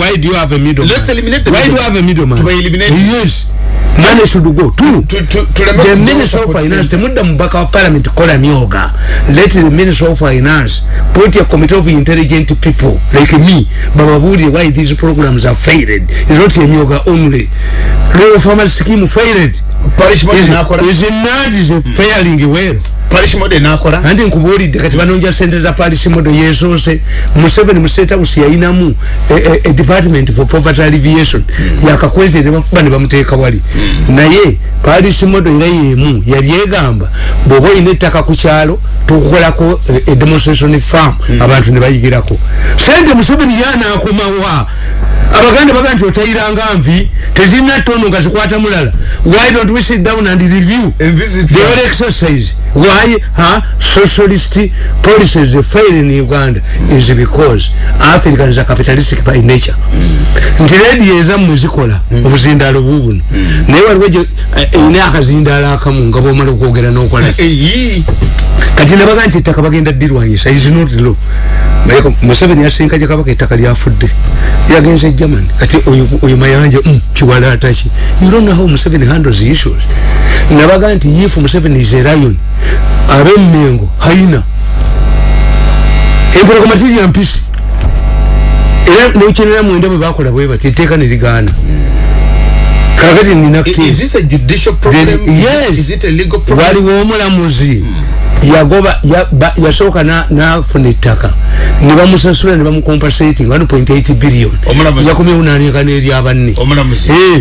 why do you have a middleman let's eliminate the why do you have a middleman? To eliminate yes money should go two to, to, to the minister of finance temudda mubaka wa parliament kola myoga let the minister of finance put a committee of intelligent people like me bababulire why these programs are failed? Is not a myoga only. Rural farmers scheme failed. Parish is, is not? Is failing? Well parish model nakola andi nkubulidde kati banonja sente za parish model yesoose museveni mu state house yayinamu a, a, a department for poverty alleviation. Mm. yakakweze ne bakuba ne bamuteeka wali. Mm. naye parish model era yemu yali egamba bw'oba oyina ettaka ku kyalo tukukolako a, a demonstration farm. Mm. abantu ne bayigirako. Sente museveni yanaakomawa abaganda baga nti otayiranga nvi tezirina tono nga zikwata mulala. Why don't we sit down and review? The whole exercise. Why huh, socialist policies fail in uganda is because africans are capitalistic by nature. Nti redi ezammwe zikola obuzindalo bubuno. Naye waliwo ine akazindalo akamu nga bwomala okwogera nokola. Kati nabaga nti ettaka bagenda ddirwanyisa is not law. Museveni yasinka gyekabaka ettaka lyafudde. Yagenze german. Kati oyo mayanja mm, kiwala ataki you don't know how museveni handles issues. Nabaga nti if museveni is a lion abemmengo haina. Empolokomatiri ya mpisi. Era nokinera mwenda bwe bakola bwe bati etteeka ne ligaana kakati nina waliwo omulamuzi yagoba yasooka nafuna ettaka. Nebamusasula nebamucompasating 1.8 billion. Yakomyewo naniekana eri abanne.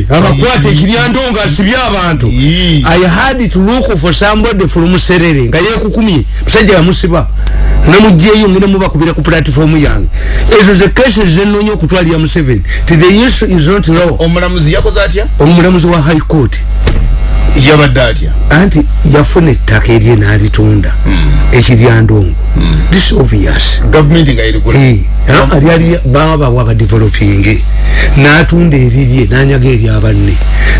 Abakwata ekiryando nga asibye abantu. I had to look for somebody from serere nga yekukumye musajja yamusiba. Namugyeyo ngenda mubakubira ku platform yange. Ezo ze cases zenonya okutwalira museveni ti the issue is not law. Omulamuzi yakoze atya? Omulamuzi wa high court yabadde atya anti yafuna ettaka erye nalitunda mm. ekiryandongo mm. this obvious government nga erigula hey. ali baba wa developing natunda erirye nanyaga eri abanne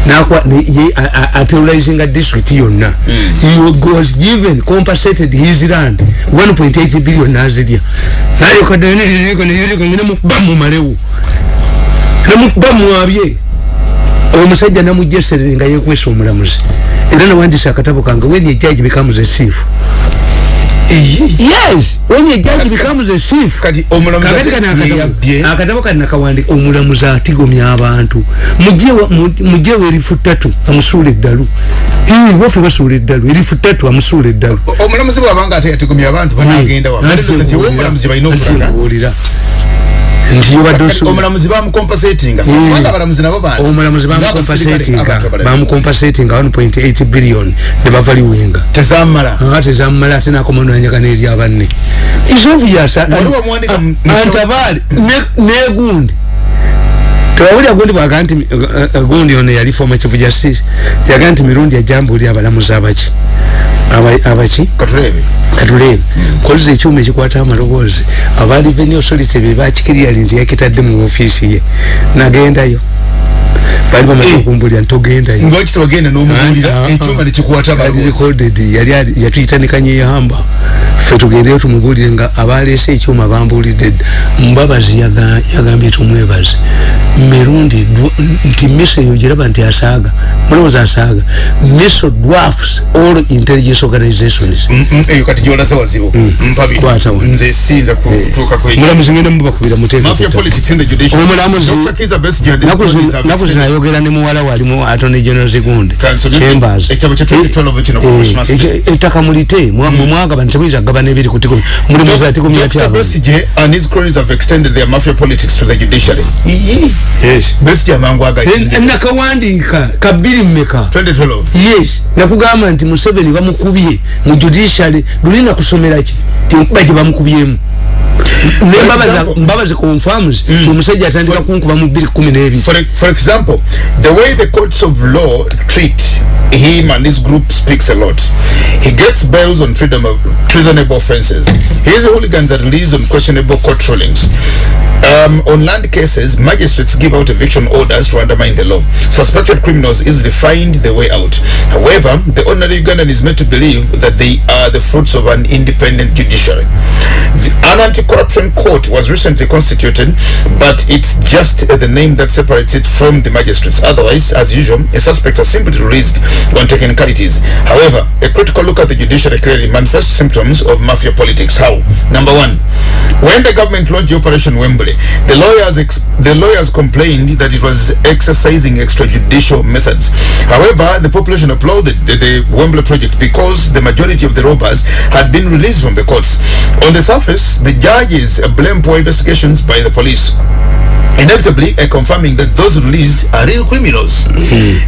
nakwa ye aterrorizing a district yonna mm. he was given compensated his land 1.8 billion nazirya nayo kadene niriko niriko ngine mubamu malewu namubamu abye omusajja namugyeserere nga yekwesa omulamuzi era nawandisa akatabo kange when a judge becomes a thief yes when a judge becomes a chief kati omulamuzi kakati kano akatabo kati nakawandika omulamuzi atigomya abantu mujewe erifu ttatu amusuula eddalu bofe basuula eddalu erifu ttatu amusuula eddalu omulamuzi bwabanga ate yatigomya abantu banagenda wa Nti omulamuzi Kati osuula omulamuzi bamukompasatinga bamukompasatinga 1.8 billion. Ne bava liwenga. Tezamala ate zamumala ate nakoma nanyaka neri abanne isovyasa Waliwo muwandika mu- antabaali negundi tewawulira gundi bwaga nti uh, uh, gundi ono yali former chief justice yaga nti mirundi ajambuulira abalamuzi abaki Aba- abaki? Katulebe katulebe kozesa ekyuma ekikwata amaloboozi. Aba revenue authority be bakikirira nti yakitadde mu ofiisi ye. Nagendayo bali bamaze Eh. okumbulira ntogendayo ngaoki tebagenda n'omugulira ekyuma nekikwata yali abalowoozi recorded yali ali- yatuyita ne kanyeyamba ffe tugendeyo tumubulire nga abaleese ekyuma bambulidde dda mbabazi yaga- yagambye tumwebaze. Mirundi nti miso eyo giraba nti asaaga. Mulowooza asaaga. Miso dwarfs all intelligence organizations. Mm, mm, eyo kati gyolaze wazibu. Mpabi Kwata wa. nze sinza kutuuka kweyo mulamuzi ngenda mubakubira muteeka mafia ku ttaka. politics in the judiciary Omulamuzi- Dr. Kiza Besigye and his Naku zino- colleagues have naku zino extended- ayogera ne muwala we alimu atone general Kansome- chambers ekitabo kya 2012 kino ku Eh, Christmas eh, Day. eh, ettaka mulite mwagaba timuyinza kugabana ebiri ku tiko Dr. abantu Besigye and his colleagues have extended their mafia politics to the judiciary. Yes. Besigye amangu En- agayinde nakawandiika kabiri mmeka? 2012 yes. Nakugamba nti museveni bamukubye mu judiciary luli nakusomera ki? Tinkuba gye bamukubyemu example- confirms ti omusajja atandika kunkuba mu 212 for, example the way the courts of law treat him and his group speaks a lot. He gets bails on treasonable, offenses his hooligans are released on questionable court rulings. Um, on land cases magistrates give out eviction orders to undermine the law. Suspected criminals easily find their way out. However the ordinary ugandan is made to believe that they are the fruits of an independent judiciary. The, anti-corruption court was recently constituted but it's just the name that separates it from the magistrates. Otherwise as usual a suspect is simply released on technicalities. However a critical look at the judiciary clearly manifests symptoms of mafia politics. How? Number one when the government launched operation wembley the lawyers the lawyers complained that it was exercising extrajudicial methods. However the population applauded the, the wembley project because the majority of the robbers had been released from the courts. On the surface the judges blame poor investigations by the police. Inevitably uh, confirming that those released are real criminals.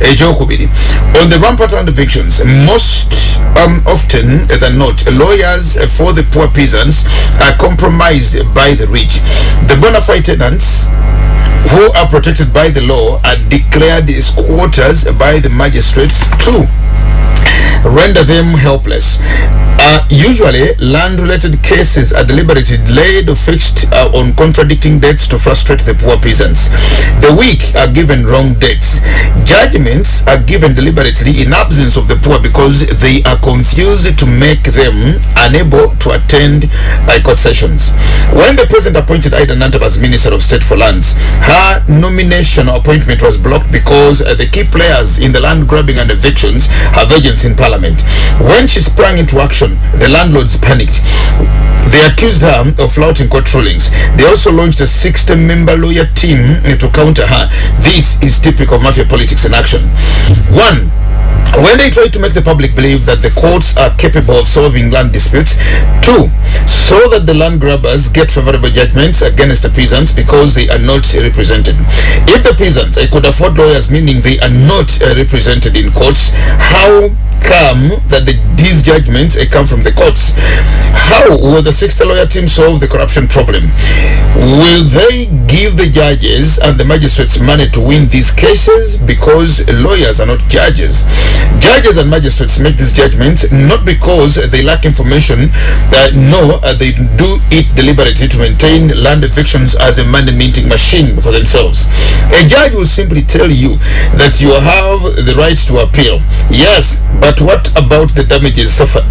Ekyokubiri on the rampart land evictions most um, often than not lawyers for the poor peasants are compromised by the rich. The bona fide tenants who are protected by the law are declared squatters by the magistrates too render them helpless. Uh, usually, land-related cases are deliberately delayed or fixed uh, on contradicting dates to frustrate the poor peasants. The weak are given wrong dates. Judgments are given deliberately in absence of the poor because they are confused to make them unable to attend by court sessions. When the president appointed Ida Nantaba as Minister of State for Lands, her nomination appointment was blocked because uh, the key players in the land grabbing and evictions have agents in parliament. When she sprang into action, the landlords panicked. They accused her of flouting court rulings. They also launched a 60-member lawyer team to counter her. This is typical of mafia politics in action. One, when they try to make the public believe that the courts are capable of solving land disputes. Two, so that the land grabbers get favorable judgments against the peasants because they are not represented. If the peasants could afford lawyers, meaning they are not uh, represented in courts, how come that the, these judgments come from the courts? How will the 60 lawyer team solve the corruption problem? Will they give the judges and the magistrates money to win these cases because lawyers are not judges? Judges and magistrates make these judgments not because they lack information, that no, uh, they do it deliberately to maintain land evictions as a money minting machine for themselves. A judge will simply tell you that you have the right to appeal. Yes, but what about the damages suffered?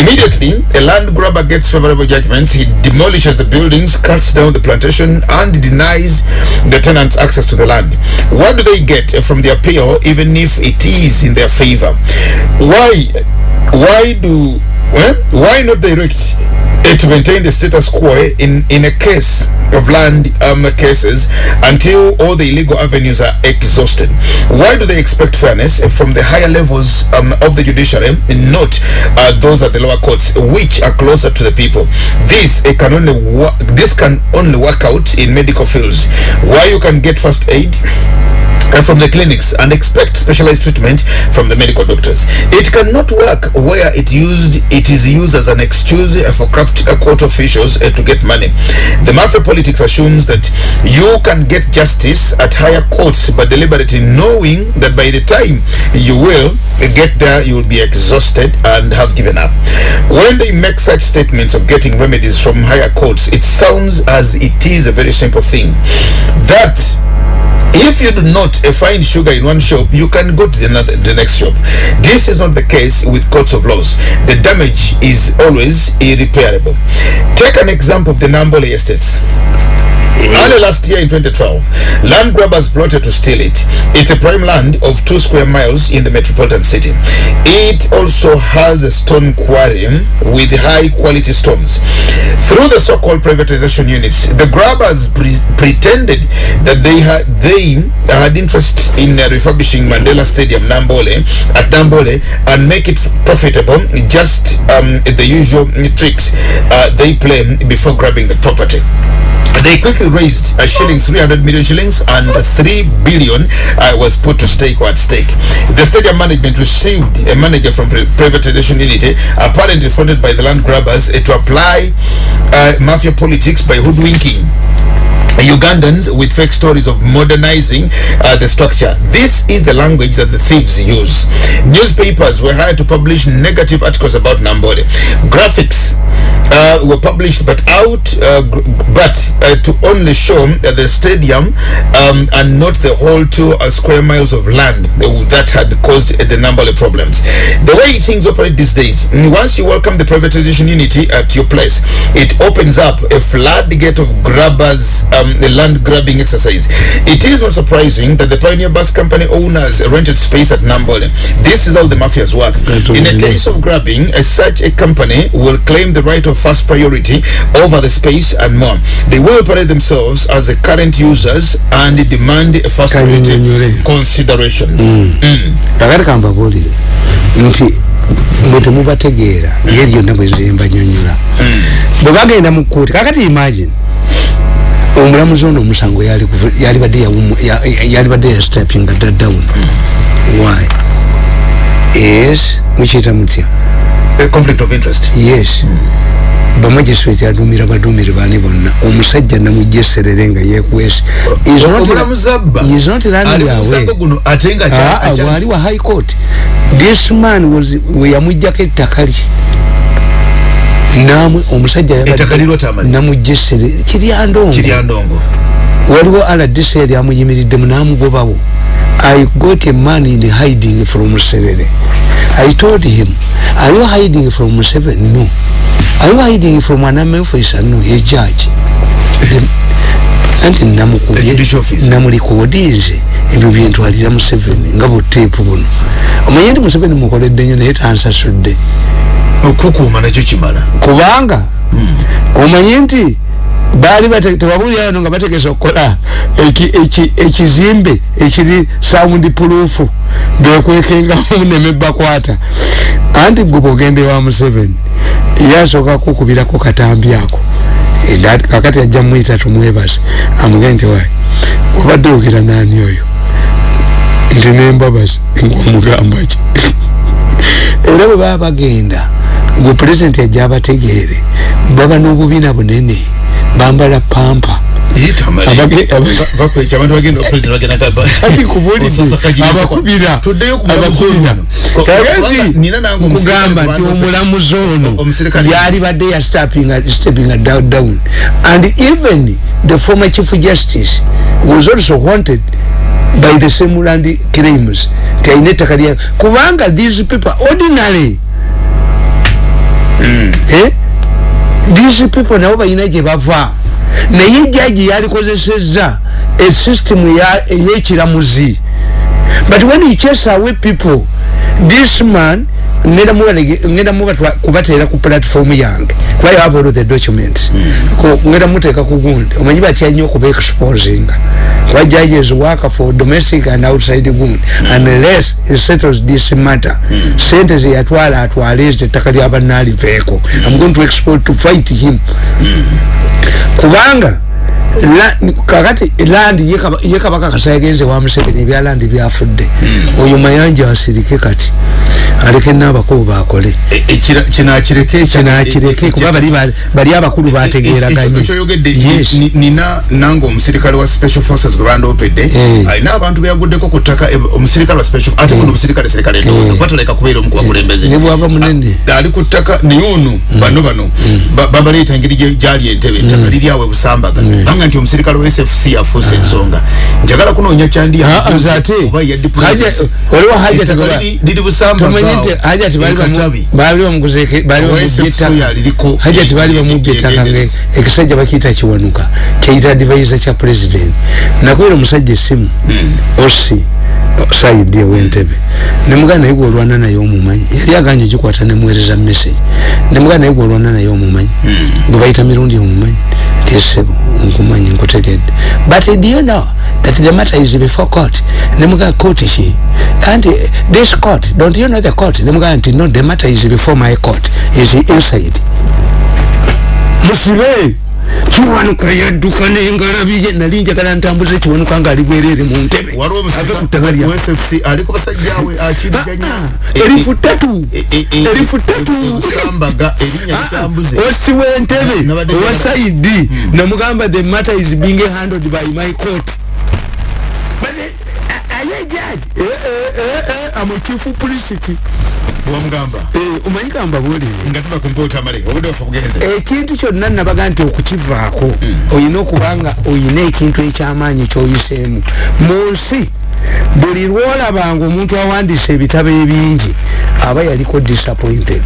Immediately, a land grabber gets favorable judgments, he demolishes the buildings, cuts down the plantation, and denies the tenants access to the land. What do they get from the appeal, even if it is in their favor? Why? Why do well, why not direct to maintain the status quo in, in a case of land um, cases until all the illegal avenues are exhausted? Why do they expect fairness from the higher levels um, of the judiciary, not uh, those at the lower courts, which are closer to the people? This it can only this can only work out in medical fields, where you can get first aid from the clinics and expect specialized treatment from the medical doctors. It cannot work where it used it is used as an excuse for craft court officials uh, to get money. The mafia politics assumes that you can get justice at higher courts, but deliberately knowing that by the time you will get there, you will be exhausted and have given up. When they make such statements of getting remedies from higher courts, it sounds as it is a very simple thing. That if you do not uh, find sugar in one shop you can go to the, another, the next shop. This is not the case with courts of laws. The damage is always irreparable. Take an example of the nambole estates Early last year in 2012, land grabbers plotted to steal it. It's a prime land of two square miles in the metropolitan city. It also has a stone quarry with high quality stones. Through the so-called privatization units, the grabbers pre- pretended that they had they had interest in uh, refurbishing Mandela Stadium Nambole at Nambole and make it profitable. Just um, the usual tricks uh, they play before grabbing the property. They quickly raised a shilling, 300 million shillings, and 3 billion uh, was put to stake or at stake. The stadium management received a manager from pri- privatization unity, apparently funded by the land grabbers, uh, to apply uh, mafia politics by hoodwinking Ugandans with fake stories of modernizing uh, the structure. This is the language that the thieves use. Newspapers were hired to publish negative articles about Nambole. Graphics uh, were published but out, uh, but uh, to only show the stadium um, and not the whole two uh, square miles of land that had caused the Nambole problems. The way things operate these days, once you welcome the privatization unity at your place, it opens up a floodgate of grabbers, um, the land grabbing exercise. It is not surprising that the Pioneer Bus Company owners rented space at Nambole. This is how the mafias work. In a case of grabbing, uh, such a company will claim the right of first priority over the space and more. They will parade themselves as the current users and demand a first priority considerations. Mm. mwe temubategeera ngeri yonna bwe zembanyonyola bwe bagenda mu kkooti kakati imagine omulamuzi ono omusango yalibadde yawumu- ya- ya- yalibadde yastapinga dda down. Why? Yes. Mukiyita mutya? Conflict of interest. yes. Bamagisireti adumira badumire baani bonna. Omusajja namujeserere nga yekwese Is not- Omulamuzi abba. is not Ali running mu away. musango guno ate nga akya- bwali wa high court. This man was we yamujjako ettaka lye namwe omusajja namujesere kiryandongo. Waliwo rdc yali amuyimiriddemu namugobawo i got a man in hiding from serere. I told him are you hiding from Museveni no. Are you hiding from an officer no a judge. The- anti office. namulikodinze ebyo byentwalira museveni nga buteepu buno. Omanye nti museveni mukoledde nyo naye tansasudde. Okukuuma nakyo kimala. Kubanga omanye nti baali tewabulira wano nga bategesa okukola eki- eki- ekizimbe ekiri sound proof bekwekengamu nemebakwata anti gwe bwogende wa museveni yasooka kukubirako katambi ako kakati ajja muyita tumwebase amugende nti wayi obadde ogira nani oyo nti nembabazi nkwamugamba ki era bwe baba bagenda gwe pulezidenti ajja abategeere baba n'obubiina bunene bambala pampa kati kubulidde abakubira abakubira kagati nkugamba nti omulamuzi ono Omusirikale. yalibadde ya stepping down, and even the former chief justice was also wanted by the same land claims kaine ettaka lya kubanga these people ordinary eh? these people nabo balina gye bava naye jaji yalikozesezza a system ey'ekiramuzi. But when you chase away people this man ngenda muba ngenda muba kubatera ku platform yange. Kuba you have all the documents. Ko ngenda muteka ku gundi. Omanyi batya nnyo okuba exposing. Kuba judges work for domestic and outside gundi. Unless he settles this matter. Sente ze yatwala atwale ettaka lyabannaliveeko i'm going to export to fight him. Kubanga kakati landi ye kabaka kasayagenze wa museveni ebya landi byafudde. Oyo mayanja asirike kati aleke n'abakulu bakole kinakireke kuba bali abakulu bategeraganye nina nange omusirikale wa special forces gwe bandoopedde alina abantu beyaguddeko ku ttaka omusirikale wa special ate kuno omusirikale serikale ndowooza bataleka kubeera omu kubakulembeze ne bwaba munene. Ali ku ttaka naye ono bano bano babaleeta engeri gyali entebe ettaka liri awe busambaga banga nti omusirikale wa sfc yafuusa ensonga. Njagala kunoonya hajati bali bamubye ettaka nge ekisajja bakiyita kiwanuka kyeyita advisor kya president. Nakwera omusajja essimu osi sayidi ewentebe nemugana naye gwolwana naye omumanyi yali aganye gikwata nemuwereza message. Nemugana naye gwolwana naye omumanyi gwe bayita mirundi omumanyi tesebo nkumanyi nkutegedde. But do you know that the matter is before court? Nemuga court ki anti this court don't you know the court? Nemuga nti no the matter is before my court. Is inside. Musibe kiwanuka yadduka nengalabiye nali njagala ntambuze kiwanuka nga ali bwerere mu ntebe. Ave ku ttaka lya erifu ttatu erifu ttatu. osi w'entebe owa saidi namugamba the matter is being handled by my court. Aye jaji amo chief publicity. Wamugamba omanyi gamba buulire nga tuba ku mpoota maleka obudde bafa bugenze. Ekintu kyonna nabaga nti okukivaako oyina okubanga oyina ekintu ekyamaanyi kyoyiseemu. Mu nsi buli lwolabanga omuntu awandiisa ebitabo ebingi aba yaliko disappointed